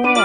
Bye.